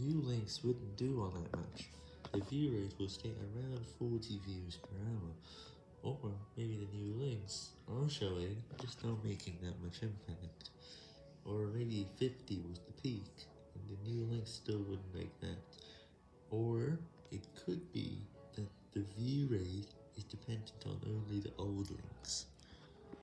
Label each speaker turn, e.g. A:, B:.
A: new links wouldn't do all that much. The view rate will stay around 40 views per hour, or maybe the new links are showing, just not making that much impact. Or maybe 50 was the peak, and the new links still wouldn't make that. Or it could be that the view rate is dependent on only the old.